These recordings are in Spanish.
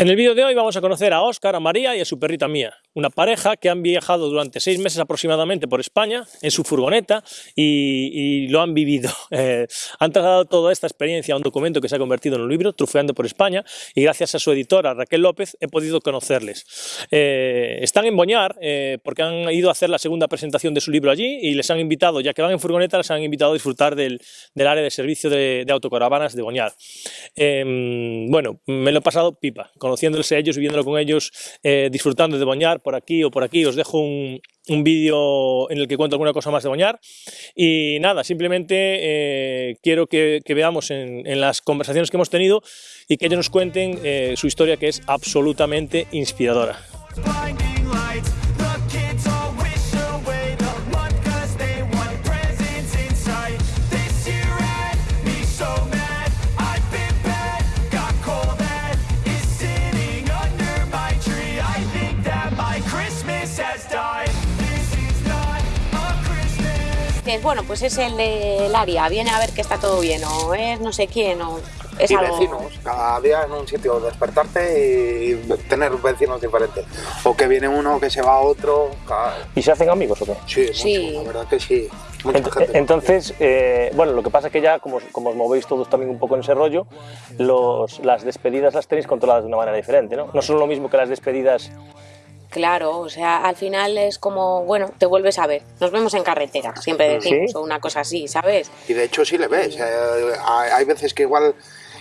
En el vídeo de hoy vamos a conocer a Óscar, a María y a su perrita Mía, una pareja que han viajado durante seis meses aproximadamente por España en su furgoneta y, y lo han vivido. Eh, han trasladado toda esta experiencia a un documento que se ha convertido en un libro, Trufeando por España, y gracias a su editora Raquel López he podido conocerles. Eh, están en Boñar eh, porque han ido a hacer la segunda presentación de su libro allí y les han invitado, ya que van en furgoneta, les han invitado a disfrutar del, del área de servicio de, de autocaravanas de Boñar. Em, bueno, me lo he pasado pipa, conociéndoles a ellos, viviéndolo con ellos, eh, disfrutando de Boñar por aquí o por aquí. Os dejo un, un vídeo en el que cuento alguna cosa más de Boñar. Y nada, simplemente eh, quiero que, veamos en, en, las conversaciones que hemos tenido y que ellos nos cuenten eh, su historia que es absolutamente inspiradora. Bueno, pues es el del área, viene a ver que está todo bien, o es no sé quién, o es y algo... vecinos, cada día en un sitio despertarte y tener vecinos diferentes. O que viene uno, que se va a otro. Cada... ¿Y se hacen amigos o qué? Sí, mucho, Sí. la verdad que sí. Mucha Ent- gente. Entonces, eh, bueno, lo que pasa es que ya, como, como os movéis todos también un poco en ese rollo, los, las despedidas las tenéis controladas de una manera diferente, ¿no? No son lo mismo que las despedidas... Claro, o sea, al final es como, bueno, te vuelves a ver, nos vemos en carretera, siempre decimos, ¿Sí? o una cosa así, ¿sabes? Y de hecho sí le ves. eh, hay, veces que igual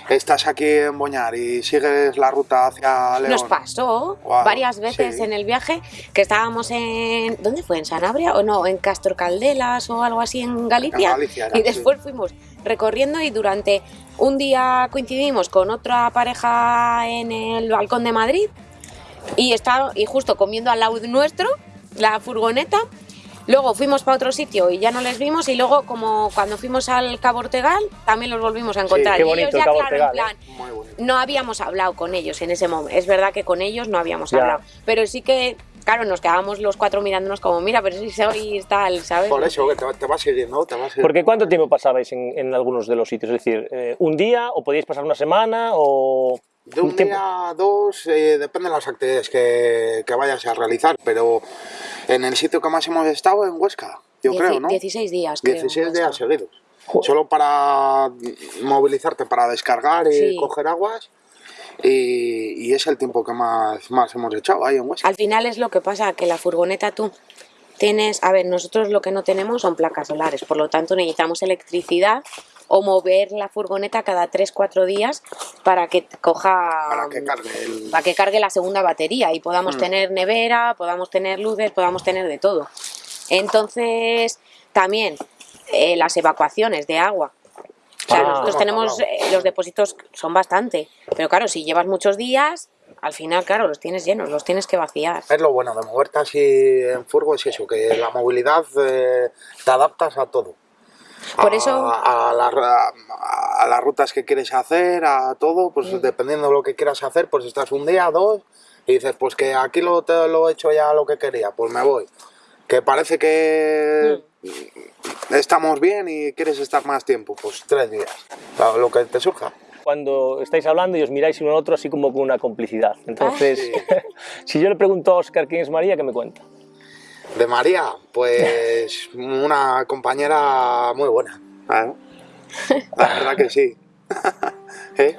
estás aquí en Boñar y sigues la ruta hacia León. Nos pasó varias veces sí. en el viaje que estábamos en. ¿Dónde fue? ¿En Sanabria? ¿O no? ¿En Castor Caldelas o algo así en Galicia? En Galicia era, y después fuimos recorriendo y durante un día coincidimos con otra pareja en el balcón de Madrid y, estaba, y justo comiendo al lado nuestro, la furgoneta. Luego fuimos para otro sitio y ya no les vimos y luego como cuando fuimos al Cabo Ortegal también los volvimos a encontrar. qué y bonito ellos el ya, Cabo claro, en Ortegal, ¿eh? plan, Muy bonito. no habíamos hablado con ellos en ese momento. Es verdad que con ellos no habíamos Ya. hablado. Pero sí que, claro, nos quedábamos los cuatro mirándonos como, mira, pero si sois tal, ¿sabes? Por eso, que te, te vas siguiendo, te vas Porque ¿cuánto tiempo pasabais en, en algunos de los sitios? Es decir, eh, ¿un día o podíais pasar una semana o...? De un tiempo? día a dos, eh, depende de las actividades que, que vayas a realizar, pero en el sitio que más hemos estado, en Huesca, yo Dieci- creo, ¿no? 16 días, creo. 16 días seguidos. Joder. Solo para movilizarte, para descargar y Sí. coger aguas. Y, y es el tiempo que más, más hemos echado ahí en Huesca. Al final es lo que pasa, que la furgoneta tú tienes, a ver, nosotros lo que no tenemos son placas solares, por lo tanto necesitamos electricidad o mover la furgoneta cada 3-4 días para que coja... Para que cargue el... para que cargue la segunda batería y podamos Mm. tener nevera, podamos tener luces, podamos tener de todo. Entonces, también eh, las evacuaciones de agua. O sea, Ah, nosotros tenemos, eh, los depósitos son bastante, pero claro, si llevas muchos días, al final, claro, los tienes llenos, los tienes que vaciar. Es lo bueno de moverte así en furgo, es eso, que la movilidad eh, te adaptas a todo. Por a, eso- A, la- a- a las rutas que quieres hacer, a todo, pues Mm. dependiendo de lo que quieras hacer, pues estás un día, dos, y dices, pues que aquí lo, te, lo he hecho ya lo que quería, pues me voy. Que parece que Mm. estamos bien y quieres estar más tiempo, pues tres días, lo, que te surja. Cuando estáis hablando y os miráis uno al otro así como con una complicidad. Entonces, Sí. si yo le pregunto a Óscar quién es María, ¿qué me cuenta? De María, pues una compañera muy buena. ¿eh? La verdad que sí. ¿Eh?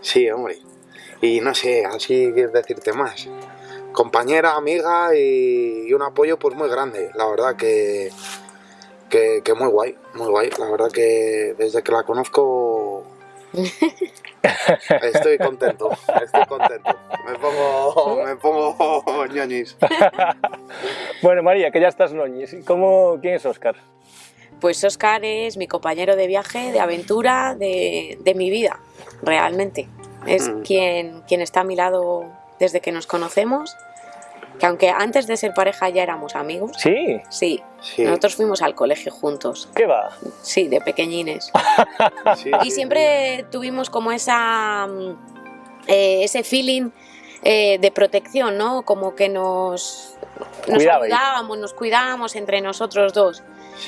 Sí, hombre. Y no sé, así quiero decirte más. Compañera, amiga y, y un apoyo pues muy grande. La verdad que, que, que muy guay, muy guay. La verdad que desde que la conozco estoy contento, estoy contento. Me pongo, me pongo ñoñis. Bueno, María, que ya estás noñis. ¿Cómo, ¿Quién es Óscar? Pues Oscar es mi compañero de viaje, de aventura, de, de mi vida, realmente. Es Mm. quien, quien está a mi lado desde que nos conocemos, que aunque antes de ser pareja ya éramos amigos, Sí, sí, Sí. nosotros fuimos al colegio juntos, ¿qué va? sí, de pequeñines. Sí, Y sí, siempre tuvimos como esa, mm, eh, ese feeling eh, de protección, ¿no? Como que nos, nos Cuidabais. ayudábamos, nos cuidábamos entre nosotros dos.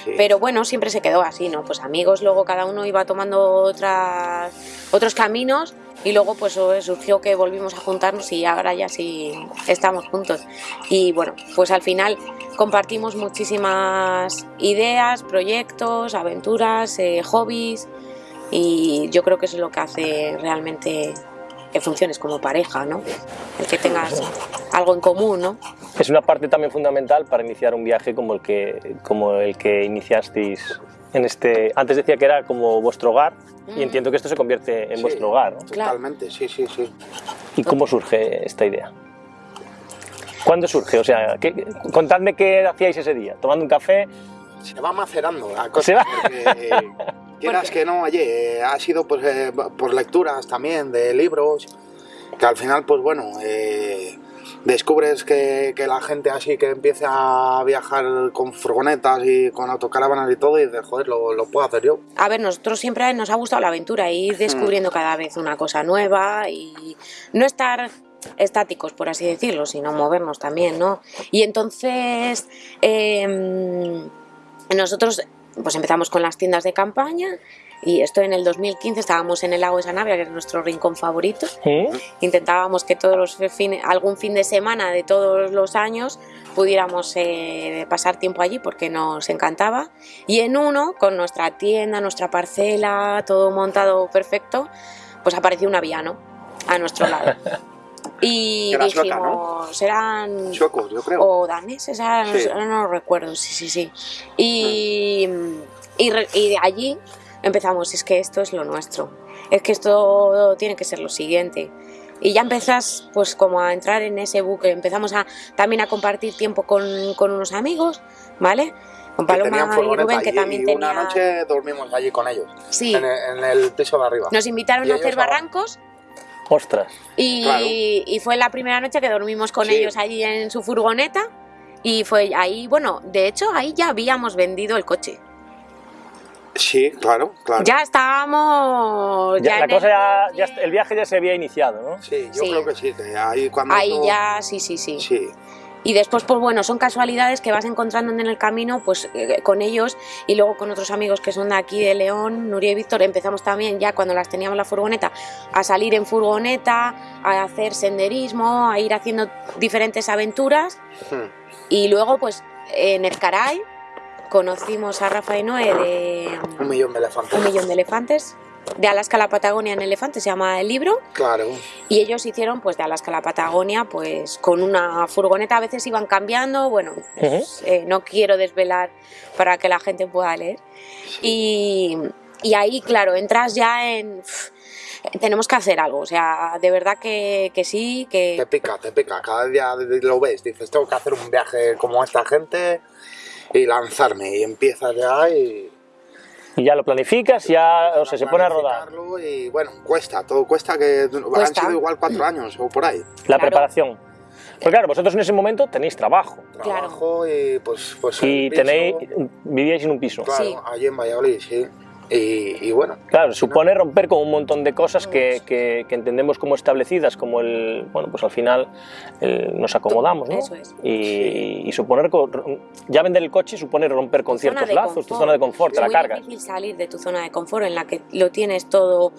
sí. Pero bueno, siempre se quedó así, ¿no? Pues amigos, luego cada uno iba tomando otras, otros caminos y luego pues surgió que volvimos a juntarnos y ahora ya sí estamos juntos. Y bueno, pues al final compartimos muchísimas ideas, proyectos, aventuras, eh, hobbies y yo creo que eso es lo que hace realmente que funciones como pareja, ¿no? El que tengas algo en común, ¿no? Es una parte también fundamental para iniciar un viaje como el que, como el que iniciasteis en este... Antes decía que era como vuestro hogar y Mm. entiendo que esto se convierte en Sí. vuestro hogar, ¿no? Totalmente, sí, sí, sí. ¿Y cómo surge esta idea? ¿Cuándo surge? O sea, ¿qué- contadme qué hacíais ese día. ¿Tomando un café? Se va macerando la cosa. Se va- Porque, quieras que no, oye, ha sido pues, eh, por lecturas también de libros, que al final, pues bueno, eh, descubres que, que la gente así que empieza a viajar con furgonetas y con autocaravanas y todo, y dices, joder, lo, lo puedo hacer yo. A ver, nosotros siempre nos ha gustado la aventura, ir descubriendo cada vez una cosa nueva y no estar estáticos, por así decirlo, sino movernos también, ¿no? Y entonces em, nosotros pues empezamos con las tiendas de campaña y esto en el 2015 estábamos en el lago de Sanabria, que es nuestro rincón favorito, ¿Mm? intentábamos que todos los fines, algún fin de semana de todos los años pudiéramos eh, pasar tiempo allí porque nos encantaba. Y en uno con nuestra tienda, nuestra parcela, todo montado perfecto, pues apareció un aviano a nuestro lado y Era dijimos, sueca, ¿no? eran Suecos, yo creo. o daneses, no, Sí. no lo recuerdo, sí, sí, sí. Y, y, re- y de allí empezamos, es que esto es lo nuestro, es que esto tiene que ser lo siguiente. Y ya empezás pues como a entrar en ese buque, empezamos a, también a compartir tiempo con, con unos amigos, ¿vale? Con Paloma y Rubén que y- también y una tenían... noche dormimos allí con ellos, Sí, en, el, en el piso de arriba. nos invitaron Y a hacer barrancos Ostras. y, Claro. y fue la primera noche que dormimos con Sí. ellos allí en su furgoneta. Y fue ahí, bueno, de hecho ahí ya habíamos vendido el coche. Sí, claro, claro. Ya estábamos. Ya, ya la cosa el ya, el viaje ya se había iniciado, ¿no? Sí, yo Sí. creo que sí, que ahí cuando... Ahí ya, sí, sí, sí, Sí, Y después, pues bueno, son casualidades que vas encontrando en el camino, pues eh, con ellos y luego con otros amigos que son de aquí de León, Nuria y Víctor, empezamos también ya cuando las teníamos la furgoneta a salir en furgoneta, a hacer senderismo, a ir haciendo diferentes aventuras. Y luego pues en Ezcaray conocimos a Rafa y Noé de un millón de elefantes. Un millón de elefantes, de Alaska a la Patagonia en elefante se llama el libro Claro. y ellos hicieron pues de Alaska a la Patagonia pues con una furgoneta a veces iban cambiando bueno pues, eh, no quiero desvelar para que la gente pueda leer y, y ahí claro entras ya en "Uf, tenemos que hacer algo o sea de verdad que, que sí Te que pica, te pica. Cada día lo ves, dices, tengo que hacer un viaje como esta gente y lanzarme. Y empiezas ya y... Y ya lo planificas, ya o sea, se pone a rodar. Y bueno, cuesta, todo cuesta que han sido igual cuatro años o por ahí. La Claro. preparación. Pues claro, vosotros en ese momento tenéis trabajo Claro. Trabajo y pues... pues y tenéis, vivíais en un piso. Claro, Sí. allí en Valladolid, sí. Y, y bueno, Claro, supone romper con un montón de cosas que, que- que entendemos como establecidas, como el, bueno, pues al final el- nos acomodamos, ¿no? Eso es. Y, y suponer, ya vender el coche supone romper con Tu ciertos lazos, tu zona de confort, te es la muy cargas. difícil salir de tu zona de confort en la que lo tienes todo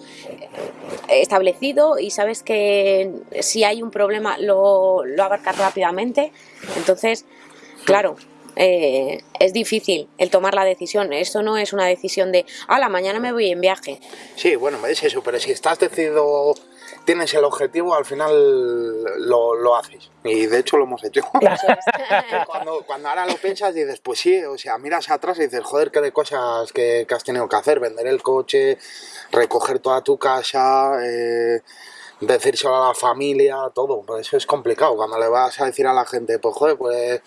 eh, establecido y sabes que si hay un problema lo, lo abarcas rápidamente. Entonces, claro, eh, es difícil el tomar la decisión. Esto no es una decisión de, a la mañana me voy en viaje. sí, bueno, es eso, pero si estás decidido, tienes el objetivo, al final lo, lo haces. Y de hecho lo hemos hecho. Es. cuando, cuando ahora lo piensas dices, pues sí, o sea, miras atrás y dices, joder, qué de cosas que, que has tenido que hacer, vender el coche, recoger toda tu casa, eh, decírselo a la familia, todo, pues eso es complicado, cuando le vas a decir a la gente, pues joder, pues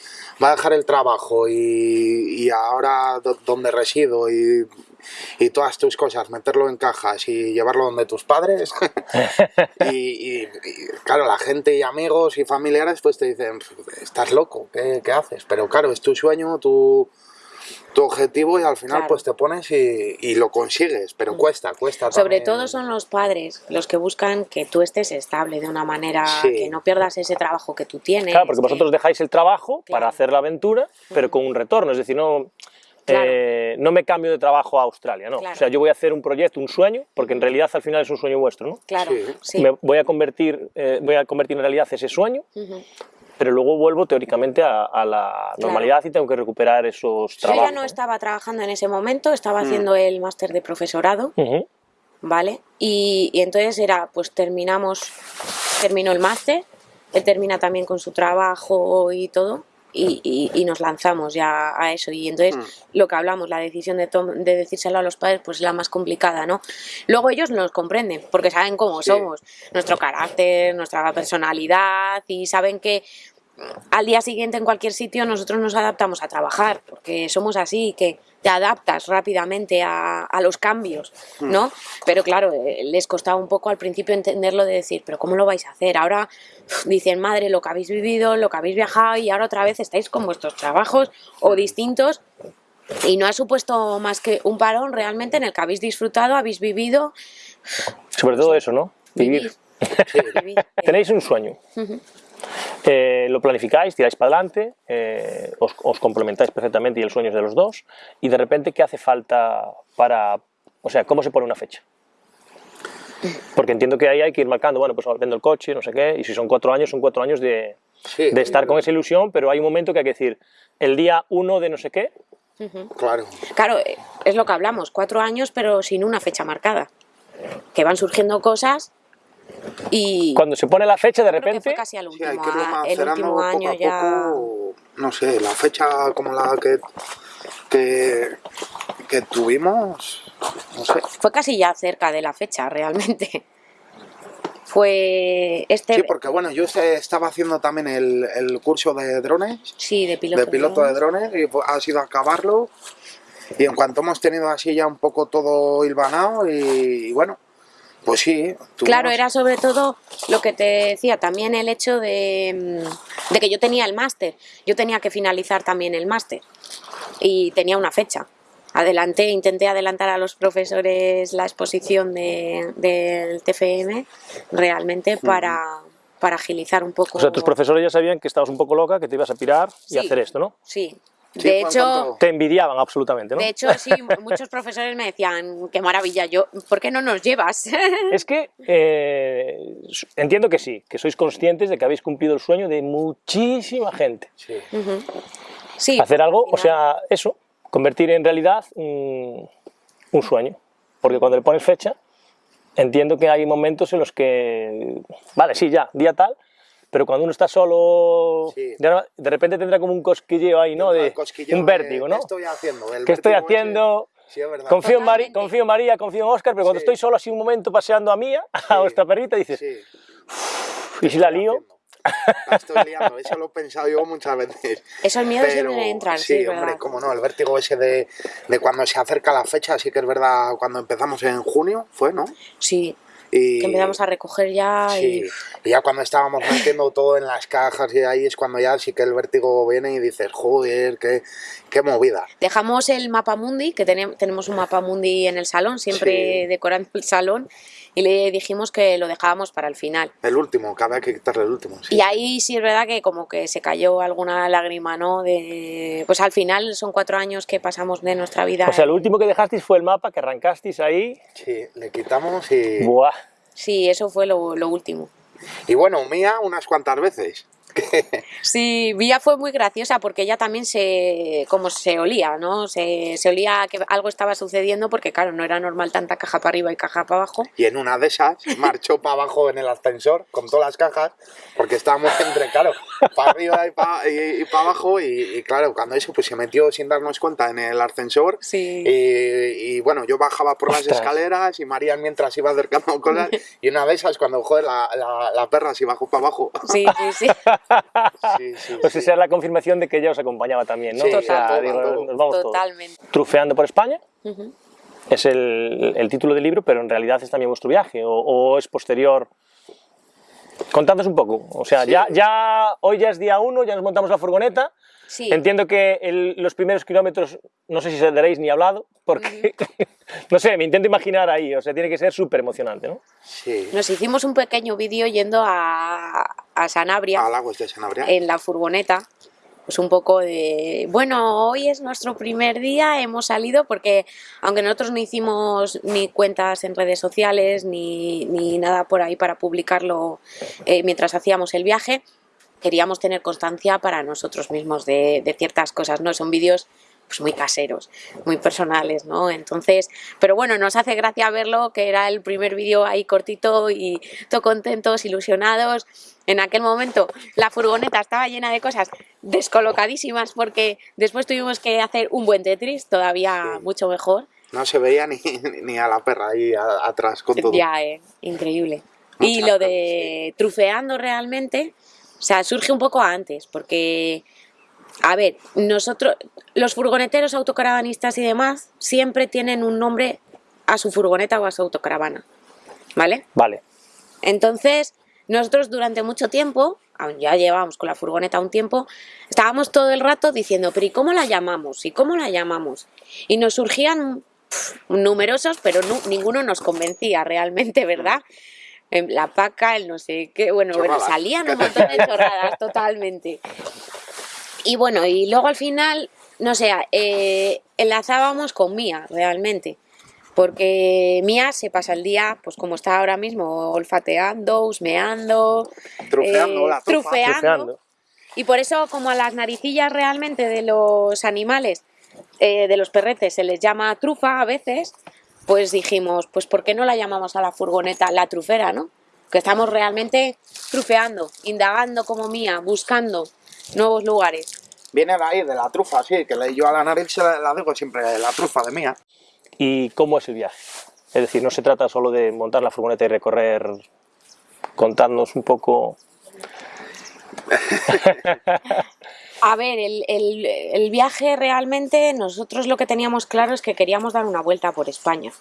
va a dejar el trabajo y, y ahora do- donde resido y, y todas tus cosas, meterlo en cajas y llevarlo donde tus padres. y, claro, la gente y amigos y familiares pues te dicen, estás loco, ¿qué, qué haces? Pero claro, es tu sueño, tu, tu objetivo y al final Claro. pues te pones y, y lo consigues, pero cuesta, cuesta. Sobre también. todo son los padres los que buscan que tú estés estable de una manera Sí. que no pierdas ese trabajo que tú tienes. Claro, porque que- vosotros dejáis el trabajo para hacer la aventura, pero con un retorno, es decir, no... Claro. eh, no me cambio de trabajo a Australia, ¿no. Claro. O sea, yo voy a hacer un proyecto, un sueño, porque en realidad al final es un sueño vuestro, ¿no? Claro, Sí. sí. Me voy a convertir, eh, voy a convertir en realidad ese sueño. Pero luego vuelvo teóricamente a, a la normalidad y tengo que recuperar esos Yo trabajos. ya no estaba trabajando en ese momento, estaba haciendo el máster de profesorado. ¿vale? Y, y entonces era, pues terminamos, terminó el máster, él termina también con su trabajo y todo, y, y- y nos lanzamos ya a eso. Y entonces lo que hablamos, la decisión de, tom- de decírselo a los padres, pues es la más complicada, ¿no? Luego ellos nos comprenden, porque saben cómo Sí. somos, nuestro carácter, nuestra personalidad, y saben que al día siguiente en cualquier sitio nosotros nos adaptamos a trabajar, porque somos así, que te adaptas rápidamente a, a los cambios, ¿no? Pero claro, eh, les costaba un poco al principio entenderlo de decir, pero ¿cómo lo vais a hacer? Ahora dicen, madre, lo que habéis vivido, lo que habéis viajado y ahora otra vez estáis con vuestros trabajos o distintos y no ha supuesto más que un parón realmente en el que habéis disfrutado, habéis vivido, Sobre todo eso, ¿no? Vivir. vivir. vivir. Tenéis un sueño. Eh, lo planificáis, tiráis para adelante, eh, os, os complementáis perfectamente y el sueño es de los dos. Y de repente, ¿qué hace falta para.? O sea, ¿cómo se pone una fecha? Porque entiendo que ahí hay que ir marcando, bueno, pues vendo el coche, no sé qué, y si son cuatro años, son cuatro años de, Sí, de estar con esa ilusión, pero hay un momento que hay que decir, el día uno de no sé qué, Claro. Claro, eh, es lo que hablamos, cuatro años pero sin una fecha marcada. Que van surgiendo cosas y cuando se pone la fecha, de repente. fue casi al Sí, hay último, que irlo a- el último poco año a ya. poco. No sé, la fecha como la que, que, que tuvimos, no sé. Fue casi ya cerca de la fecha, realmente. Fue este. Sí, porque bueno, yo se- estaba haciendo también el, el curso de drones, sí, de piloto. de piloto de drones. drones, y ha sido acabarlo. Y en cuanto hemos tenido así ya un poco todo hilvanado, y, y bueno, pues sí. Claro, era sobre todo lo que te decía, también el hecho de, mm, de que yo tenía el máster. Yo tenía que finalizar también el máster y tenía una fecha. Adelanté, intenté adelantar a los profesores la exposición de- del TFM realmente para, para agilizar un poco. O sea, tus profesores ya sabían que estabas un poco loca, que te ibas a pirar y Sí. hacer esto, ¿no? Sí. Sí, De hecho, cuanto- Te envidiaban absolutamente, ¿no? de hecho, sí, muchos profesores me decían, qué maravilla, yo, ¿por qué no nos llevas? Es que eh, entiendo que sí, que sois conscientes de que habéis cumplido el sueño de muchísima gente. Sí. sí. Hacer algo, al o sea, eso, convertir en realidad un, un sueño. Porque cuando le pones fecha, entiendo que hay momentos en los que, vale, sí, ya, día tal, pero cuando uno está solo, Sí. de, de repente tendrá como un cosquilleo ahí, ¿no? De, un de, vértigo, ¿no? ¿Qué estoy haciendo? El ¿Qué estoy haciendo? Sí, es verdad. Confío en, Mari- confío en María, confío en Oscar, pero cuando Sí. estoy solo así un momento paseando a Mía, a Sí. vuestra perrita, dices, Sí. ¿y si la lío? La estoy liando, eso lo he pensado yo muchas veces. Esos miedos Pero siempre entran, sí, sí, hombre, cómo no, el vértigo ese de, de cuando se acerca la fecha, sí que es verdad, cuando empezamos en junio, fue, ¿no? Sí, Y, que empezamos a recoger ya sí, y... y ya cuando estábamos metiendo todo en las cajas y ahí es cuando ya sí que el vértigo viene y dices, joder, qué, qué movida. Dejamos el mapa mundi, que tenem- tenemos un mapa mundi en el salón, siempre Sí. decorando el salón, y le dijimos que lo dejábamos para el final. El último, que había que quitarle el último. Sí. Y ahí sí es verdad que como que se cayó alguna lágrima, ¿no? De... Pues al final son cuatro años que pasamos de nuestra vida. O sea, lo último que dejasteis fue el mapa, que arrancasteis ahí, Sí, le quitamos y... ¡buah! Sí, eso fue lo, lo último. Y bueno, mía unas cuantas veces. Sí, Vía fue muy graciosa porque ella también se, como se olía, ¿no? Se, se olía que algo estaba sucediendo porque, claro, no era normal tanta caja para arriba y caja para abajo. Y en una de esas marchó para abajo en el ascensor con todas las cajas, porque estábamos entre, claro, para arriba y para, y, para abajo. Y, y claro, cuando eso pues se metió sin darnos cuenta en el ascensor. Sí. Y, y, bueno, yo bajaba por las escaleras y María mientras iba acercando cosas. Y una de esas, cuando joder, la, la, la perra se bajó para abajo. Sí, sí, sí. Sí, sí, Pues sí. esa es la confirmación de que ella os acompañaba también, ¿no? Sí, o sea, total, digo, total. nos vamos todos. Totalmente. Trufeando por España, Ujú. es el, el título del libro, pero en realidad es también vuestro viaje, o, o es posterior. Contadnos un poco, o sea, Sí. ya, ya, hoy ya es día uno, ya nos montamos la furgoneta, Sí. entiendo que el- los primeros kilómetros, no sé si saldréis ni hablado, porque, no sé, me intento imaginar ahí, o sea, tiene que ser súper emocionante, ¿no? Sí. Nos hicimos un pequeño vídeo yendo a, a Sanabria Al agua de Sanabria. en la furgoneta pues un poco de, bueno, hoy es nuestro primer día, hemos salido porque aunque nosotros no hicimos ni cuentas en redes sociales ni, ni nada por ahí para publicarlo eh, mientras hacíamos el viaje, queríamos tener constancia para nosotros mismos de, de ciertas cosas, ¿no? Son vídeos pues muy caseros, muy personales, ¿no? Entonces, pero bueno, nos hace gracia verlo, que era el primer vídeo ahí cortito y todo contentos, ilusionados. En aquel momento la furgoneta estaba llena de cosas descolocadísimas porque después tuvimos que hacer un buen Tetris, todavía Sí. mucho mejor. No se veía ni, ni a la perra ahí a- atrás con todo. Ya, eh, increíble. y lo de trufeando realmente, o sea, surge un poco antes, porque, a ver, nosotros, los furgoneteros autocaravanistas y demás, siempre tienen un nombre a su furgoneta o a su autocaravana, ¿vale? Vale. Entonces, nosotros durante mucho tiempo, aun ya llevábamos con la furgoneta un tiempo, estábamos todo el rato diciendo, pero ¿y cómo la llamamos? ¿Y cómo la llamamos? Y nos surgían numerosos, pero nu- ninguno nos convencía realmente, ¿verdad? La paca, el no sé qué, bueno, bueno, salían un montón de chorradas totalmente. Y bueno, y luego al final, no sé, eh, enlazábamos con Mía, realmente. Porque Mía se pasa el día, pues como está ahora mismo, olfateando, husmeando, Trufeando eh, la. Trufeando. Y por eso, como a las naricillas realmente de los animales, eh, de los perretes, se les llama trufa a veces, pues dijimos, pues ¿por qué no la llamamos a la furgoneta la trufera, no? Que estamos realmente trufeando, indagando como mía, buscando nuevos lugares. Viene de ahí, de la trufa, sí, que yo a la nariz se la, la digo siempre, la trufa de mía. ¿Y cómo es el viaje? Es decir, no se trata solo de montar la furgoneta y recorrer, contarnos un poco... A ver, el, el- el viaje realmente, nosotros lo que teníamos claro es que queríamos dar una vuelta por España.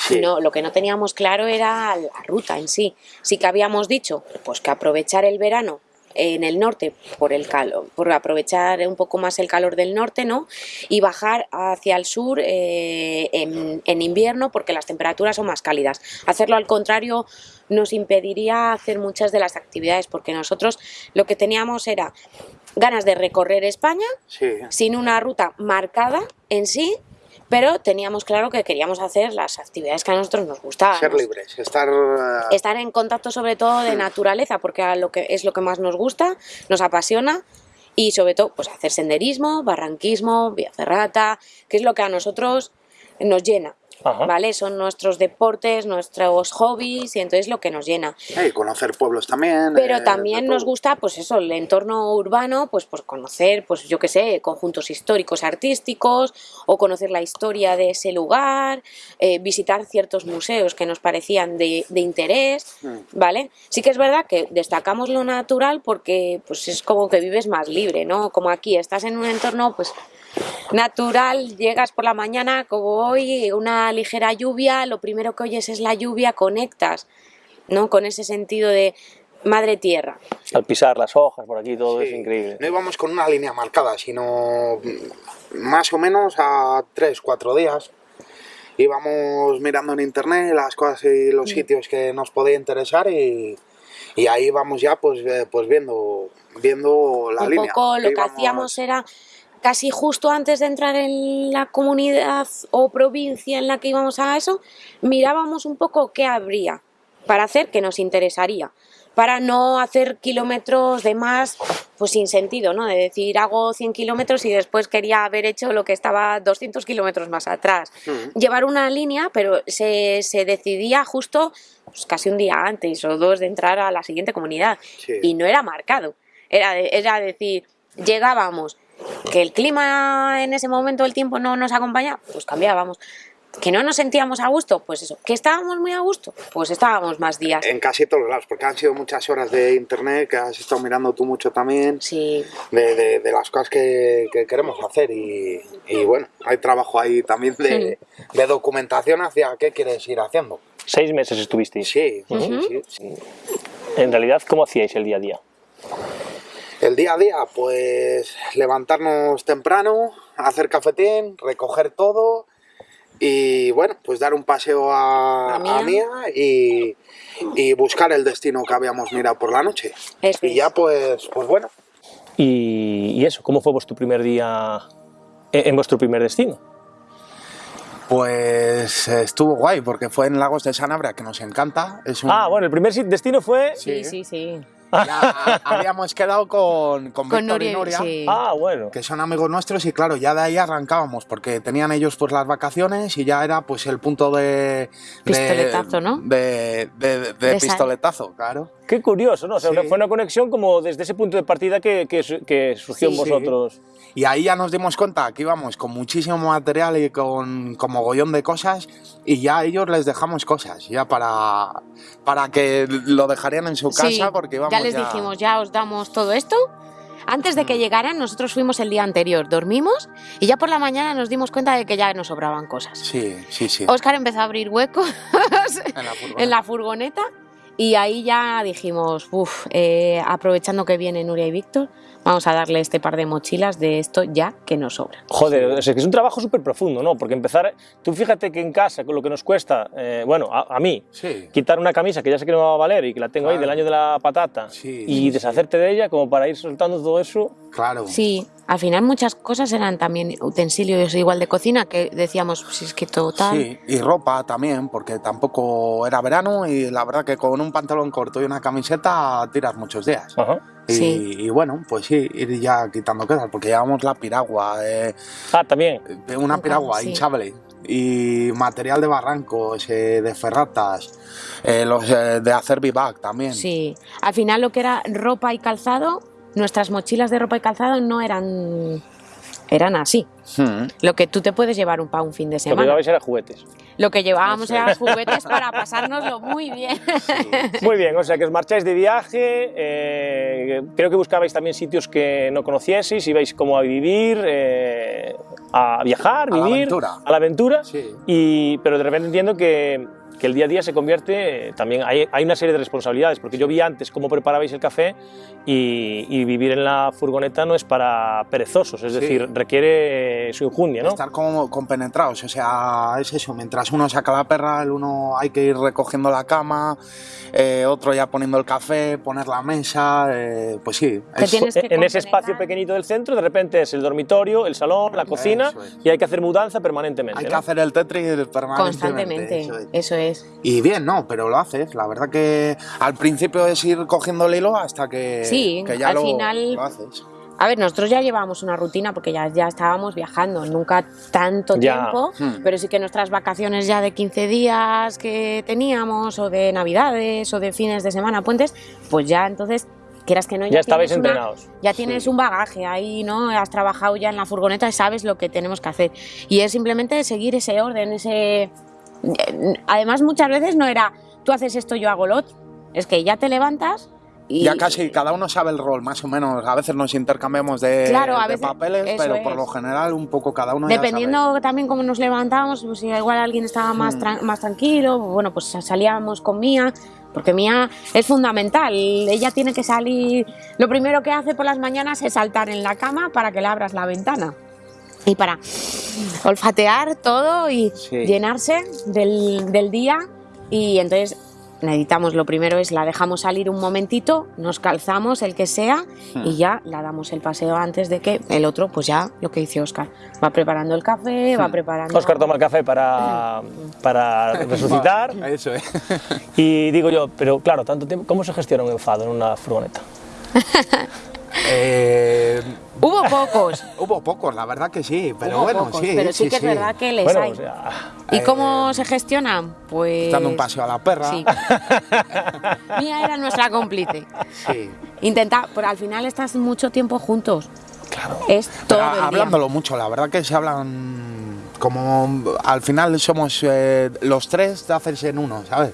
Sí. No, lo que no teníamos claro era la ruta en sí. Sí que habíamos dicho, pues que aprovechar el verano en el norte por el calor, por aprovechar un poco más el calor del norte, ¿no? Y bajar hacia el sur eh, en, en invierno porque las temperaturas son más cálidas. Hacerlo al contrario nos impediría hacer muchas de las actividades porque nosotros lo que teníamos era ganas de recorrer España Sí. sin una ruta marcada en sí, pero teníamos claro que queríamos hacer las actividades que a nosotros nos gustaban. Ser libres, estar... eh, Estar en contacto sobre todo de naturaleza, porque a lo que es lo que más nos gusta, nos apasiona y sobre todo pues hacer senderismo, barranquismo, vía ferrata, que es lo que a nosotros nos llena. Ajá. ¿Vale? Son nuestros deportes, nuestros hobbies y entonces lo que nos llena. conocer pueblos también. Pero eh, también nos gusta, pues eso, el entorno urbano, pues por conocer, pues yo qué sé, conjuntos históricos artísticos, o conocer la historia de ese lugar, eh, visitar ciertos museos que nos parecían de, de interés, Mm. ¿vale? Sí que es verdad que destacamos lo natural porque pues es como que vives más libre, ¿no? Como aquí, estás en un entorno, pues natural, llegas por la mañana, como hoy, una ligera lluvia, lo primero que oyes es la lluvia, conectas, ¿no? Con ese sentido de madre tierra. Al pisar las hojas por aquí todo Sí. es increíble. No íbamos con una línea marcada, sino mm, más o menos a tres, cuatro días. Íbamos mirando en internet las cosas y Mm. los sitios que nos podía interesar y, y ahí vamos ya pues, eh, pues viendo, viendo la un línea. poco lo que Íbamos- hacíamos era casi justo antes de entrar en la comunidad o provincia en la que íbamos a eso, mirábamos un poco qué habría para hacer que nos interesaría, para no hacer kilómetros de más pues sin sentido, ¿no? De decir hago 100 kilómetros y después quería haber hecho lo que estaba 200 kilómetros más atrás. Mm. Llevar una línea, pero se, se decidía justo pues, casi un día antes o dos de entrar a la siguiente comunidad Sí. y no era marcado. Era, era decir, llegábamos, que el clima en ese momento, el tiempo no nos acompañaba, pues cambiábamos. Que no nos sentíamos a gusto, pues eso. Que estábamos muy a gusto, pues estábamos más días. En casi todos lados, porque han sido muchas horas de internet que has estado mirando tú mucho también, Sí, de, de- de las cosas que, que queremos hacer y, y bueno, hay trabajo ahí también de, de documentación hacia qué quieres ir haciendo. Seis meses estuvisteis. Sí, sí, Ujú. sí, sí. En realidad, ¿cómo hacíais el día a día? El día a día, pues levantarnos temprano, hacer cafetín, recoger todo y bueno, pues dar un paseo a, A Mía. a Mía y, y buscar el destino que habíamos mirado por la noche. Y ya pues, pues bueno, Y, y eso, ¿cómo fue vuestro primer día en, en vuestro primer destino? Pues estuvo guay, porque fue en Lagos de Sanabria, que nos encanta. Es un- Ah, bueno, el primer destino fue... Sí, sí, sí. Ya habíamos quedado con, con, Con Víctor y Nuria, sí. Ah, bueno. que son amigos nuestros, y claro, ya de ahí arrancábamos, porque tenían ellos pues las vacaciones y ya era pues el punto de... de- Pistoletazo, ¿no? De, de- de De esa- pistoletazo, claro. Qué curioso, ¿no? O sea, Sí. fue una conexión como desde ese punto de partida que, que, que surgió en Sí. vosotros. Y ahí ya nos dimos cuenta que íbamos con muchísimo material y con, con mogollón de cosas y ya a ellos les dejamos cosas, ya para, para que lo dejarían en su casa Sí, porque íbamos ya les dijimos, ya os damos todo esto. Antes de que llegaran, nosotros fuimos el día anterior, dormimos y ya por la mañana nos dimos cuenta de que ya nos sobraban cosas. Sí, sí, sí. Oscar empezó a abrir huecos En la furgoneta. en la furgoneta y ahí ya dijimos, uff, aprovechando que vienen Nuria y Víctor, vamos a darle este par de mochilas de esto ya que nos sobra. Joder, sea, que es un trabajo súper profundo, ¿no? Porque empezar, tú fíjate que en casa, con lo que nos cuesta, eh, bueno, a, a mí, Sí. quitar una camisa que ya sé que no me va a valer y que la tengo ahí del año de la patata Sí, y sí, deshacerte de ella como para ir soltando todo eso. Claro. Sí, al final muchas cosas eran también utensilios igual de cocina que decíamos, si es que total. Sí, y ropa también, porque tampoco era verano y la verdad que con un pantalón corto y una camiseta tiras muchos días. Ajá. Y, Sí. y bueno, pues sí, ir ya quitando cosas, porque llevamos la piragua, eh, Ah, también. una piragua sí. hinchable y material de barrancos, eh, de ferratas, eh, los eh, de hacer vivac también. Sí, al final lo que era ropa y calzado, nuestras mochilas de ropa y calzado no eran eran así. Hmm. Lo que tú te puedes llevar un, para un fin de Lo que semana. llevabais era juguetes. Lo que llevábamos eran juguetes para pasárnoslo muy bien. Muy bien, o sea que os marcháis de viaje, eh, creo que buscabais también sitios que no conocieseis, ibais como a vivir, eh, a viajar, A la vivir, aventura. a la aventura, Sí. y, pero de repente entiendo que, que el día a día se convierte, eh, también hay, hay una serie de responsabilidades, porque yo vi antes cómo preparabais el café y, y vivir en la furgoneta no es para perezosos, es Sí. decir, requiere eh, su injundia, ¿no? Estar como compenetrados, o sea, es eso, mientras uno saca la perra, el uno hay que ir recogiendo la cama, eh, otro ya poniendo el café, poner la mesa, eh, pues sí. Es- tienes que en ese espacio pequeñito del centro, de repente es el dormitorio, el salón, la cocina, es. y hay que hacer mudanza permanentemente. hay que ¿no? hacer el Tetris permanentemente. Constantemente, eso es. eso es. Y bien, no, pero lo haces. La verdad que al principio es ir cogiendo el hilo hasta que, Sí, que ya al lo, final- lo haces. A ver, nosotros ya llevábamos una rutina porque ya, ya estábamos viajando, nunca tanto Ya. tiempo, Hmm. pero sí que nuestras vacaciones ya de 15 días que teníamos, o de navidades, o de fines de semana, puentes, pues ya entonces, quieras que no, Ya estabais tienes una- entrenados. ya tienes Sí. un bagaje ahí, ¿no? Has trabajado ya en la furgoneta y sabes lo que tenemos que hacer. Y es simplemente seguir ese orden, ese... Además, muchas veces no era, tú haces esto, yo hago lo otro. Es que ya te levantas y... Ya casi cada uno sabe el rol, más o menos. A veces nos intercambiamos de, Claro, a de veces- papeles, pero por lo general un poco cada uno ya Dependiendo también cómo nos levantábamos, pues igual alguien estaba más, Hmm. más tranquilo, bueno, pues salíamos con Mía, porque Mía es fundamental. Ella tiene que salir. Lo primero que hace por las mañanas es saltar en la cama para que le abras la ventana. Y para olfatear todo y Sí. llenarse del, del día. Y entonces necesitamos, lo primero es la dejamos salir un momentito, nos calzamos el que sea Hmm. y ya la damos el paseo antes de que el otro, pues ya lo que dice Oscar, va preparando el café, va Hmm. preparando... Oscar toma el café para, para resucitar. Eso es. Y digo yo, pero claro, tanto tiempo, ¿cómo se gestiona un enfado en una furgoneta? Eh, Hubo pocos, hubo pocos, la verdad que sí, pero hubo bueno, pocos, sí. pero sí, que es verdad que les Bueno, hay. o sea, ¿Y eh, cómo se gestionan? Pues... Dando un paseo a la perra. Sí. Mía era nuestra cómplice. Sí. Intenta, pero al final estás mucho tiempo juntos. claro. Es todo Pero el día. hablándolo mucho, la verdad que se hablan como al final somos eh, los tres de hacerse en uno, ¿sabes?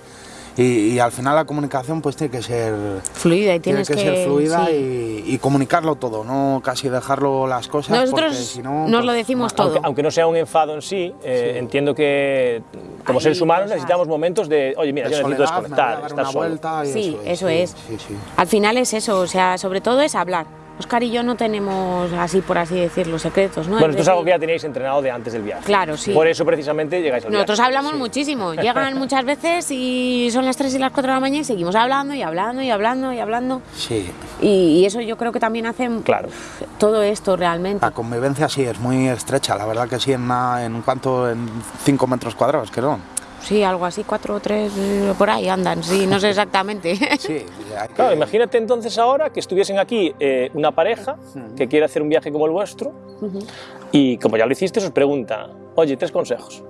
Y, y al final la comunicación pues tiene que ser Fluida y tiene que, ser fluida sí. y, y comunicarlo todo, no casi dejarlo las cosas porque Nosotros si no nos lo pues, decimos todo. Aunque, aunque no sea un enfado en sí, eh, Sí. entiendo que como seres humanos cosas. necesitamos momentos de, oye, mira, De yo necesito soledad, desconectar, estar una solo. vuelta y Sí, eso sí, es. sí, sí. Al final es eso, o sea, sobre todo es hablar. Oscar y yo no tenemos así, por así decirlo, secretos, ¿no? Bueno, Es esto es algo que ya teníais entrenado de antes del viaje. Claro, sí. Por eso precisamente llegáis al viaje. Nosotros hablamos muchísimo, llegan muchas veces y son las 3 y las 4 de la mañana y seguimos hablando y hablando y hablando y hablando. Sí, Y, y eso yo creo que también hace Claro. todo esto realmente. la convivencia sí es muy estrecha, la verdad que sí, en, una, en cuanto en 5 metros cuadrados, son. Sí, algo así, 4 o 3 por ahí andan, sí, no sé exactamente. Sí, que- Claro, imagínate entonces ahora que estuviesen aquí eh, una pareja que quiere hacer un viaje como el vuestro y como ya lo hiciste os pregunta, oye, tres consejos.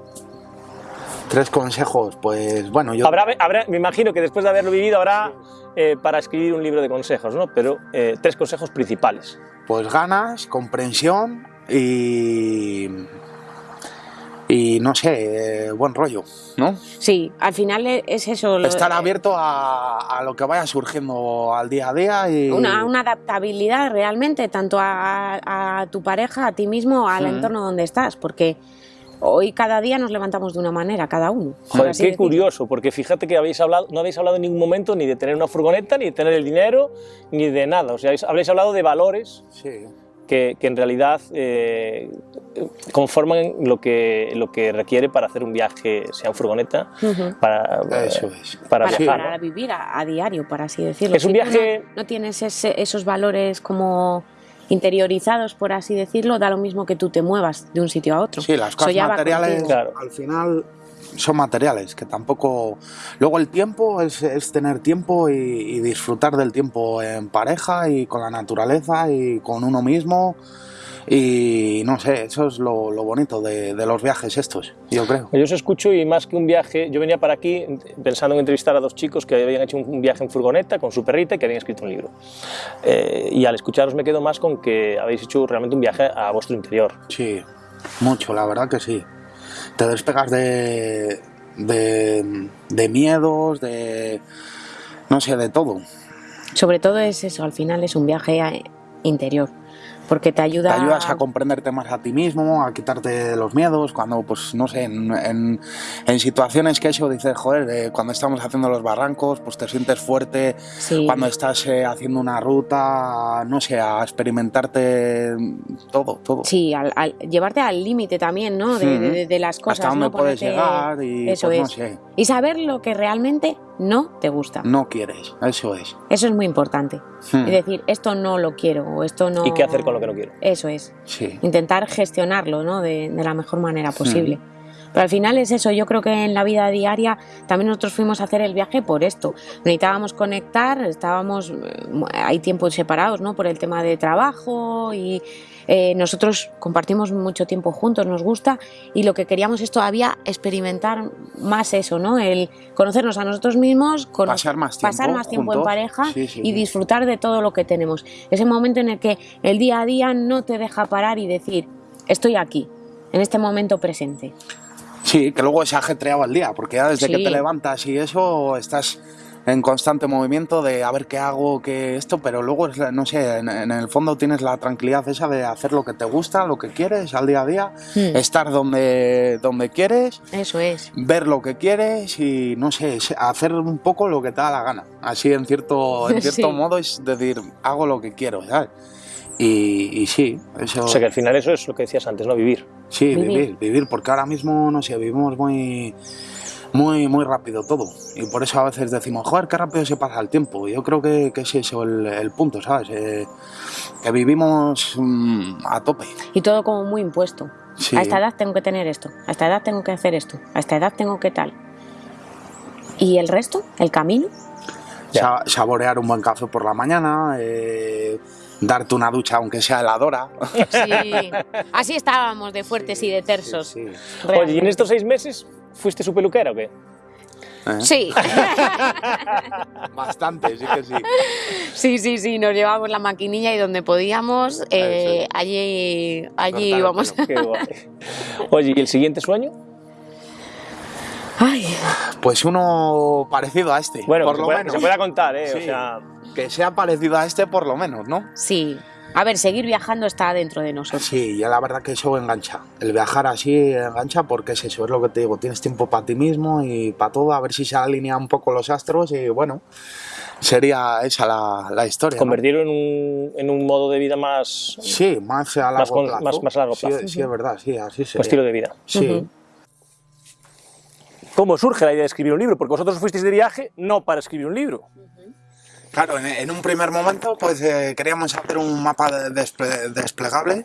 Tres consejos, pues bueno, yo... Habrá, habrá- me imagino que después de haberlo vivido habrá eh, para escribir un libro de consejos, ¿no? Pero eh, tres consejos principales. Pues ganas, comprensión y... Y no sé, eh, buen rollo, ¿no? Sí, al final e- es eso. lo- Estar abierto a, a lo que vaya surgiendo al día a día y... Una, una adaptabilidad realmente, tanto a, a tu pareja, a ti mismo, al Mm. entorno donde estás, porque hoy cada día nos levantamos de una manera, cada uno. Joder, qué curioso, porque fíjate que habéis hablado, no habéis hablado en ningún momento ni de tener una furgoneta, ni de tener el dinero, ni de nada. O sea, habéis, habréis hablado de valores Sí. Que, que en realidad eh, conforman lo que, lo que requiere para hacer un viaje, sea en furgoneta, para, Eso es. para Para, viajar. para ¿no? vivir a, a diario, por así decirlo. Es un Si tú viaje- No, no tienes ese- esos valores como interiorizados, por así decirlo, da lo mismo que tú te muevas de un sitio a otro. Sí, las Eso cosas ya va materiales. Claro. al final son materiales, que tampoco... Luego el tiempo es, es tener tiempo y, y disfrutar del tiempo en pareja y con la naturaleza y con uno mismo. Y no sé, eso es lo, lo bonito de, de los viajes estos, yo creo. Yo os escucho y más que un viaje, yo venía para aquí pensando en entrevistar a dos chicos que habían hecho un viaje en furgoneta con su perrita y que habían escrito un libro. Eh, y al escucharos me quedo más con que habéis hecho realmente un viaje a vuestro interior. Sí, mucho, la verdad que sí. Te despegas de, de, miedos, de... no sé, de todo. Sobre todo es eso, al final es un viaje interior, porque te ayuda, Te ayudas a comprenderte más a ti mismo, a quitarte los miedos, cuando, pues, no sé, en, en- en situaciones que eso dices, joder, eh, cuando estamos haciendo los barrancos, pues te sientes fuerte, Sí. cuando estás eh, haciendo una ruta, no sé, a experimentarte todo, todo. Sí, al, al- llevarte al límite también, ¿no? De, de- de- de las cosas. Hasta dónde ¿no? puedes Ponerte- llegar y, Eso pues, no es. sé, Y saber lo que realmente no te gusta. no quieres, eso es. Eso es muy importante. Hmm. Y decir, esto no lo quiero o esto no... ¿Y qué hacer con lo que no quiero? Eso es. Sí. Intentar gestionarlo, ¿no? De, de la mejor manera Hmm. posible. Pero al final es eso, yo creo que en la vida diaria también nosotros fuimos a hacer el viaje por esto. Necesitábamos conectar, estábamos, eh, hay tiempos separados, ¿no? Por el tema de trabajo y eh, nosotros compartimos mucho tiempo juntos, nos gusta y lo que queríamos es todavía experimentar más eso, ¿no? El conocernos a nosotros mismos, Pasar más tiempo pasar más tiempo en pareja Sí, sí, y sí. disfrutar de todo lo que tenemos. Ese momento en el que el día a día no te deja parar y decir, estoy aquí, en este momento presente. Sí, que luego es ajetreado el día, porque ya desde que te levantas y eso estás en constante movimiento de a ver qué hago, qué esto, pero luego, es la- no sé, en, en el fondo tienes la tranquilidad esa de hacer lo que te gusta, lo que quieres al día a día, Hmm. estar donde, donde quieres, Eso es. ver lo que quieres y, no sé, hacer un poco lo que te da la gana. Así, en cierto, en cierto Sí. modo, es decir, hago lo que quiero, ¿sabes? Y, y sí, eso... O sea que al final eso es lo que decías antes, ¿no? Vivir. Sí, Vivir. vivir. vivir, porque ahora mismo, no sé, vivimos muy, muy, muy rápido todo. Y por eso a veces decimos, joder, qué rápido se pasa el tiempo. Yo creo que, que es eso el, el punto, ¿sabes? Eh, que vivimos mm, a tope. Y todo como muy impuesto. Sí. A esta edad tengo que tener esto, a esta edad tengo que hacer esto, a esta edad tengo que tal. ¿Y el resto? ¿El camino? Sa- saborear un buen café por la mañana, eh, darte una ducha aunque sea heladora. Sí. Así estábamos de fuertes y de tersos. Sí, sí. Oye, ¿y en estos seis meses fuiste su peluquera o qué? ¿Eh? Sí, Bastante, sí que sí. sí, sí, sí, nos llevamos la maquinilla y donde podíamos, eh, allí, allí íbamos. pelo. Qué guay. Oye, ¿y el siguiente sueño? Ay, Pues uno parecido a este, Bueno, por que se, lo pueda, que se pueda contar, ¿eh? O sea, Que sea parecido a este por lo menos, ¿no? sí. A ver, seguir viajando está dentro de nosotros. Sí, ya la verdad que eso engancha. El viajar así engancha porque es eso, es lo que te digo, tienes tiempo para ti mismo y para todo, a ver si se alinean un poco los astros y bueno, sería esa la, la historia. ¿no? Convertirlo en un, en un modo de vida más... Sí, más a largo Más con- plazo. más- más a largo Sí, plazo. Sí, es verdad, sí, así un sería. estilo de vida. Sí. ¿Cómo surge la idea de escribir un libro? Porque vosotros fuisteis de viaje no para escribir un libro. Claro, en, en un primer momento pues eh, queríamos hacer un mapa de- desple- desplegable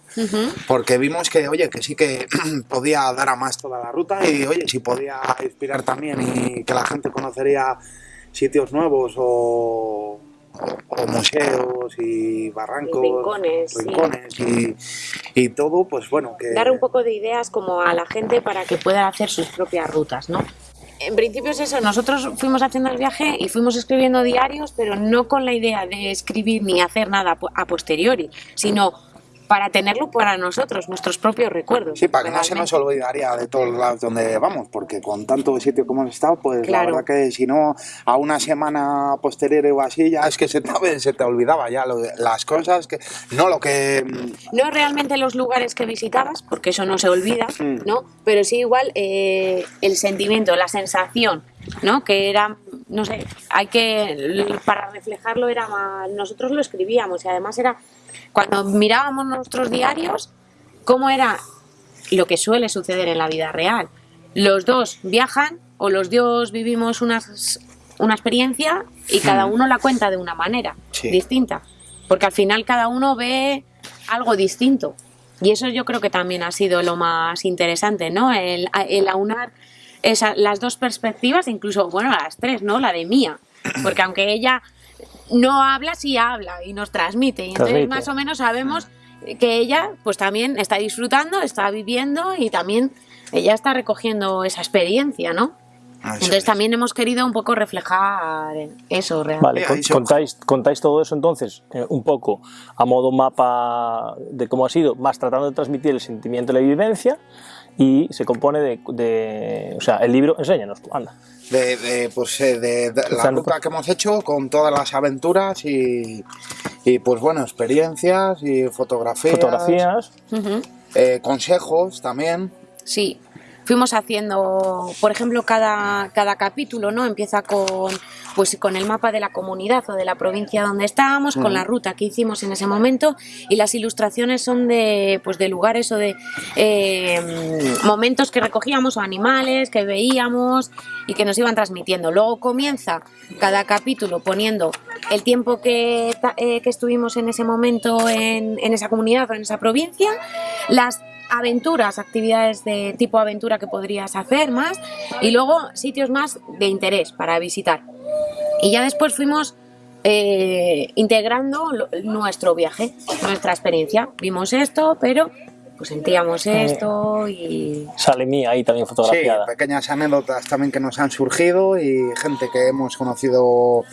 porque vimos que, oye, que sí que podía dar a más toda la ruta y, oye, si podía inspirar también y que la gente conocería sitios nuevos o, o- o museos y barrancos, Y rincones, sí. y, y todo, pues bueno, que... dar un poco de ideas como a la gente para que pueda hacer sus propias rutas, ¿no? En principio es eso, nosotros fuimos haciendo el viaje y fuimos escribiendo diarios, pero no con la idea de escribir ni hacer nada a posteriori, sino para tenerlo para nosotros, nuestros propios recuerdos. Sí, para que no se nos olvidaría de todos lados donde vamos, porque con tanto sitio como hemos estado, pues Claro. la verdad que si no, a una semana posterior o así, ya es que se te, se te olvidaba ya lo las cosas, que no lo que... No realmente los lugares que visitabas, porque eso no se olvida, Mm. ¿no? Pero sí igual eh, el sentimiento, la sensación, ¿no? Que era, no sé, hay que, para reflejarlo era más, nosotros lo escribíamos y además era, cuando mirábamos nuestros diarios, cómo era lo que suele suceder en la vida real. Los dos viajan o los dos vivimos unas, una experiencia y cada uno la cuenta de una manera Sí. distinta. Porque al final cada uno ve algo distinto. Y eso yo creo que también ha sido lo más interesante, ¿no? El, el aunar esa- las dos perspectivas, incluso, bueno, las tres, ¿no? La de mía. Porque aunque ella no habla, sí habla y nos transmite. Y entonces Transmite. más o menos sabemos que ella pues también está disfrutando, está viviendo y también ella está recogiendo esa experiencia, ¿no? eso Entonces es. también hemos querido un poco reflejar eso realmente. Vale, contáis, contáis todo eso entonces, eh, un poco a modo mapa de cómo ha sido, más tratando de transmitir el sentimiento de la vivencia y se compone de, de- o sea, el libro, enséñanos, tú, anda. de, de, pues, eh, de, de la ruta que hemos hecho con todas las aventuras y, y pues bueno, experiencias y fotografías, Fotografías, eh, consejos también. Sí, fuimos haciendo, por ejemplo, cada, cada capítulo, ¿no? Empieza con, pues, con el mapa de la comunidad o de la provincia donde estábamos, con la ruta que hicimos en ese momento y las ilustraciones son de, pues, de lugares o de eh, momentos que recogíamos o animales que veíamos y que nos iban transmitiendo. Luego comienza cada capítulo poniendo el tiempo que, eh, que estuvimos en ese momento en, en esa comunidad o en esa provincia, las aventuras, actividades de tipo aventura que podrías hacer más y luego sitios más de interés para visitar. Y ya después fuimos eh, integrando lo- nuestro viaje, nuestra experiencia. Vimos esto, pero pues sentíamos esto y... sale mía ahí también Sí, fotografiada. pequeñas anécdotas también que nos han surgido y gente que hemos conocido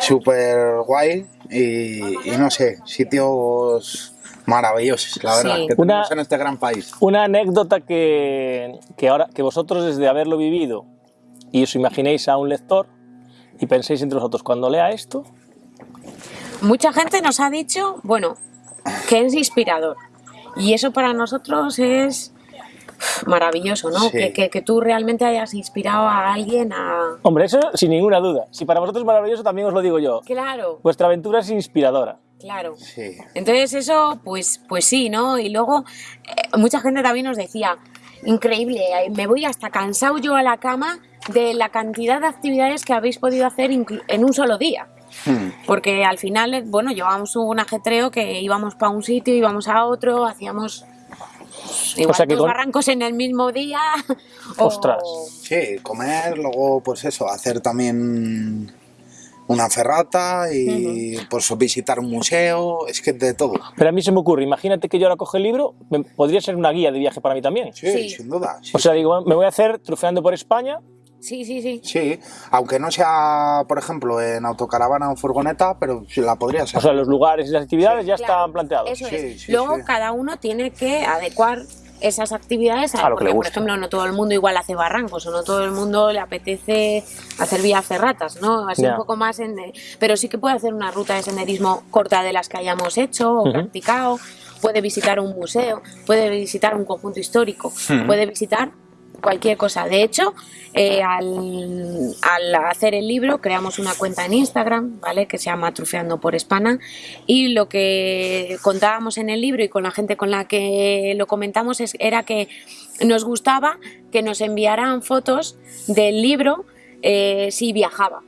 súper guay y, y no sé, sitios maravillosos, la Sí. verdad, que Una- tenemos en este gran país. Una anécdota que, que ahora que vosotros desde haberlo vivido y os imaginéis a un lector y penséis entre vosotros cuando lea esto, Mucha gente nos ha dicho, bueno, que es inspirador. Y eso para nosotros es maravilloso, ¿no? Sí. Que, que- que tú realmente hayas inspirado a alguien a... hombre, eso sin ninguna duda. Si para vosotros es maravilloso, también os lo digo yo. Claro, Vuestra aventura es inspiradora. Claro. Sí, Entonces eso, pues, pues sí, ¿no? Y luego eh, mucha gente también nos decía, increíble, eh, me voy hasta cansado yo a la cama de la cantidad de actividades que habéis podido hacer en un solo día. Hmm. Porque al final, bueno, llevábamos un ajetreo que íbamos para un sitio, íbamos a otro, hacíamos pues, igual sea que dos con- barrancos en el mismo día. o- Ostras. sí, comer, luego pues eso, hacer también una ferrata y pues visitar un museo, es que de todo. Pero a mí se me ocurre, imagínate que yo ahora cojo el libro, me- podría ser una guía de viaje para mí también. Sí, Sí. sin duda. sí. O sea, digo, me voy a hacer trufeando por España, Sí, sí, sí. Sí, aunque no sea, por ejemplo, en autocaravana o furgoneta, pero sí la podría ser. o sea, los lugares y las actividades ya Claro, están planteados. Eso Sí, es. sí, Luego sí. cada uno tiene que adecuar esas actividades a, A lo que porque, le por guste. ejemplo, no todo el mundo igual hace barrancos o no todo el mundo le apetece hacer vías ferratas, ¿no? Así un poco más en... Pero sí que puede hacer una ruta de senderismo corta de las que hayamos hecho o practicado, puede visitar un museo, puede visitar un conjunto histórico, puede visitar cualquier cosa. De hecho, eh, al, hacer el libro creamos una cuenta en Instagram, ¿vale? Que se llama Trufeando por Hispana y lo que contábamos en el libro y con la gente con la que lo comentamos es, era que nos gustaba que nos enviaran fotos del libro eh, si viajaba.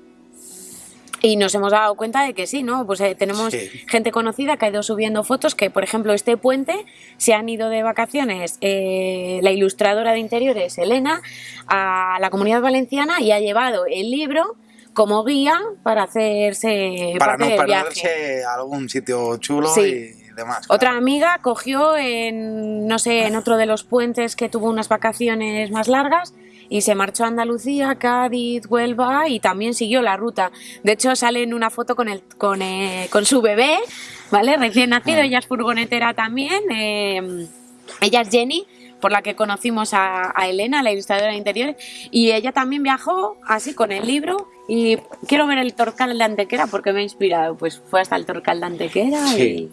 Y nos hemos dado cuenta de que sí, ¿no? Pues eh, tenemos Sí. gente conocida que ha ido subiendo fotos que, por ejemplo, este puente se han ido de vacaciones eh, la ilustradora de interiores, Elena, a la comunidad valenciana y ha llevado el libro como guía para hacerse Para parte no del viaje. perderse algún sitio chulo Sí. y demás. Otra claro. amiga cogió en, no sé, en otro de los puentes que tuvo unas vacaciones más largas y se marchó a Andalucía, Cádiz, Huelva y también siguió la ruta. De hecho, sale en una foto con, el, con, eh, con su bebé, ¿vale? Recién nacido, ella es furgonetera también. eh, ella es Jenny, por la que conocimos a, a Elena, la ilustradora de interiores, y ella también viajó así con el libro. Y quiero ver el Torcal de Antequera porque me ha inspirado. Pues fue hasta el Torcal de Antequera Sí.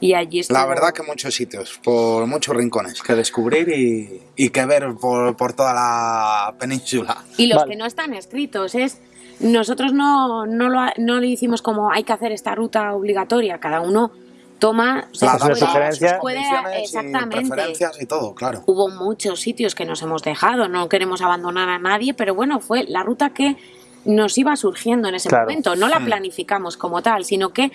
y, y allí estuvo. La verdad que muchos sitios, por muchos rincones que descubrir y, y que ver por, por toda la península. Y los Vale. que no están escritos es. Nosotros no, no, lo, no le hicimos como hay que hacer esta ruta obligatoria, cada uno toma. o sea, Las puede- sugerencia. puede- condiciones y exactamente. preferencias y todo, claro. Hubo muchos sitios que nos hemos dejado, no queremos abandonar a nadie, pero bueno, fue la ruta que nos iba surgiendo en ese Claro. momento. No la Mm. planificamos como tal, sino que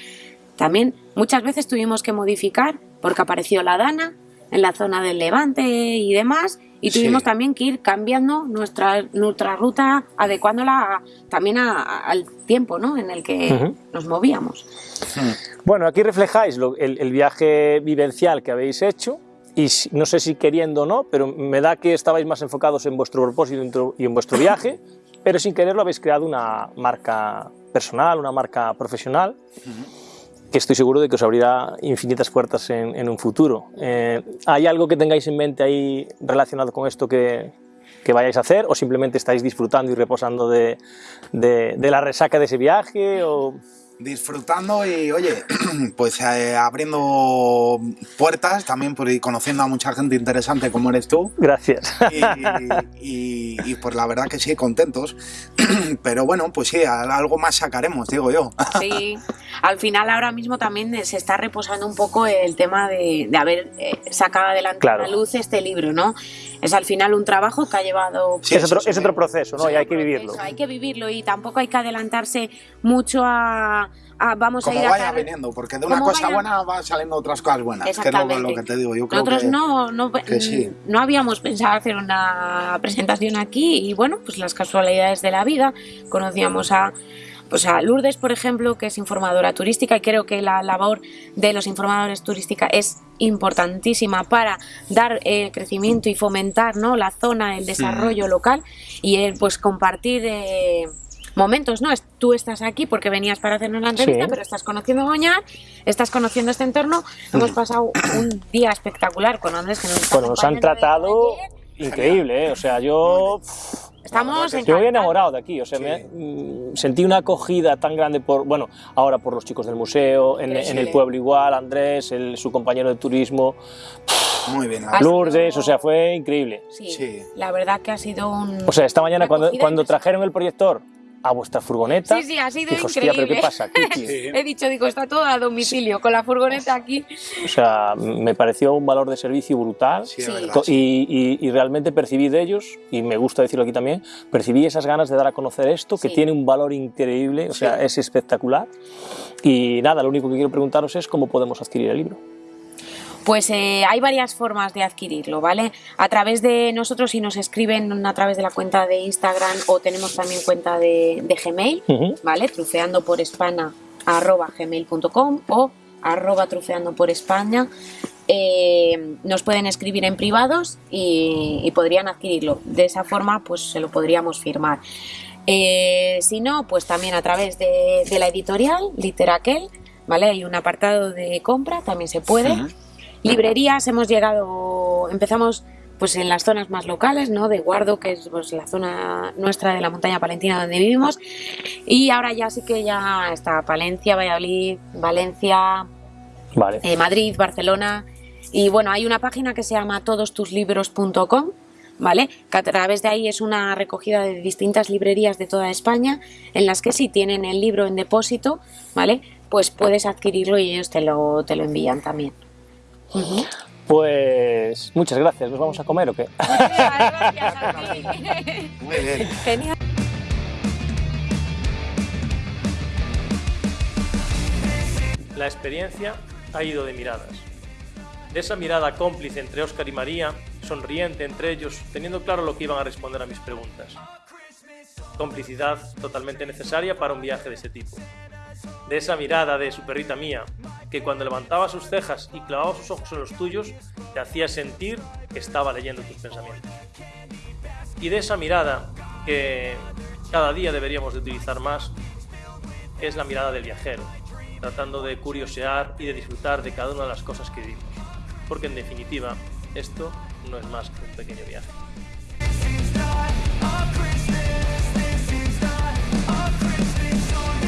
también muchas veces tuvimos que modificar porque apareció la Dana en la zona del Levante y demás, y Sí. tuvimos también que ir cambiando nuestra, nuestra ruta, adecuándola a- también a- a- al tiempo ¿no? en el que nos movíamos. Bueno, aquí reflejáis lo- el, el viaje vivencial que habéis hecho y no sé si queriendo o no, pero me da que estabais más enfocados en vuestro propósito y en vuestro viaje, pero sin quererlo habéis creado una marca personal, una marca profesional, que estoy seguro de que os abrirá infinitas puertas en, en un futuro. Eh, ¿Hay algo que tengáis en mente ahí relacionado con esto que, que vayáis a hacer o simplemente estáis disfrutando y reposando de, de- de la resaca de ese viaje? O... disfrutando y oye, pues eh, abriendo puertas también por ir conociendo a mucha gente interesante como eres tú Gracias. y, y- y, pues la verdad que sí, contentos, pero bueno, pues sí, algo más sacaremos, digo yo. Sí, al final ahora mismo también se está reposando un poco el tema de, de haber eh, sacado adelante Claro. a la luz este libro, ¿no? Es al final un trabajo que ha llevado... Sí, es, otro, sí. es otro proceso, ¿no? Y hay que proceso, vivirlo. Hay que vivirlo y tampoco hay que adelantarse mucho a... a vamos Como a ir a vaya viniendo, porque de una cosa vaya- buena van saliendo otras cosas buenas, que es lo, que te digo. Yo creo Nosotros que, no, no, que sí. no habíamos pensado hacer una presentación aquí y bueno, pues las casualidades de la vida. Conocíamos a, pues a Lourdes, por ejemplo, que es informadora turística y creo que la labor de los informadores turística es importantísima para dar eh, crecimiento y fomentar ¿no? la zona, el desarrollo local y eh, pues compartir... eh, momentos, ¿no? Es- Tú estás aquí porque venías para hacernos la entrevista, Sí. pero estás conociendo Goñar, estás conociendo este entorno. Hemos pasado un día espectacular con Andrés que nos Bueno, nos han tratado increíble, ¿eh? O sea, yo Estamos Yo estoy enamorado de aquí. O sea, me- mm, sentí una acogida tan grande por, bueno, ahora por los chicos del museo, en, en el pueblo igual, Andrés, el- su compañero de turismo, Muy bien. Sido- Lourdes, o sea, fue increíble. Sí, Sí. la verdad que ha sido un... O sea, esta mañana cuando, cuando trajeron el proyector a vuestra furgoneta, Sí, sí, ha sido hostia, increíble. pero ¿qué pasa? He dicho, digo, está todo a domicilio, con la furgoneta aquí. O sea, me pareció un valor de servicio brutal. Sí, verdad. Y, y- y realmente percibí de ellos, y me gusta decirlo aquí también, percibí esas ganas de dar a conocer esto, que Sí. tiene un valor increíble, o sea, Sí. es espectacular. Y nada, lo único que quiero preguntaros es cómo podemos adquirir el libro. Pues eh, hay varias formas de adquirirlo, ¿vale? A través de nosotros, si nos escriben a través de la cuenta de Instagram o tenemos también cuenta de, de Gmail. ¿vale? Trufeando por España arroba gmail.com o arroba trufeando por España. Eh, nos pueden escribir en privados y, y podrían adquirirlo. De esa forma, pues se lo podríamos firmar. Eh, si no, pues también a través de, de la editorial Literaquel, ¿vale? Hay un apartado de compra, también se puede. Ujú. Librerías hemos llegado, empezamos pues en las zonas más locales, ¿no? De Guardo, que es pues, la zona nuestra de la montaña palentina donde vivimos. Y ahora ya sí que ya está Palencia, Valladolid, Valencia, Vale. eh, Madrid, Barcelona. Y bueno, hay una página que se llama todostuslibros.com, ¿vale? Que a través de ahí es una recogida de distintas librerías de toda España, en las que si tienen el libro en depósito, ¿vale? Pues puedes adquirirlo y ellos te lo, te lo envían también. Pues muchas gracias. ¿Nos vamos a comer o qué? Gracias a ti. Muy bien. Genial. La experiencia ha ido de miradas. De esa mirada cómplice entre Óscar y María, sonriente entre ellos, teniendo claro lo que iban a responder a mis preguntas. Complicidad totalmente necesaria para un viaje de ese tipo. De esa mirada de su perrita mía, que cuando levantaba sus cejas y clavaba sus ojos en los tuyos, te hacía sentir que estaba leyendo tus pensamientos. Y de esa mirada que cada día deberíamos de utilizar más, es la mirada del viajero, tratando de curiosear y de disfrutar de cada una de las cosas que vivimos. Porque en definitiva, esto no es más que un pequeño viaje.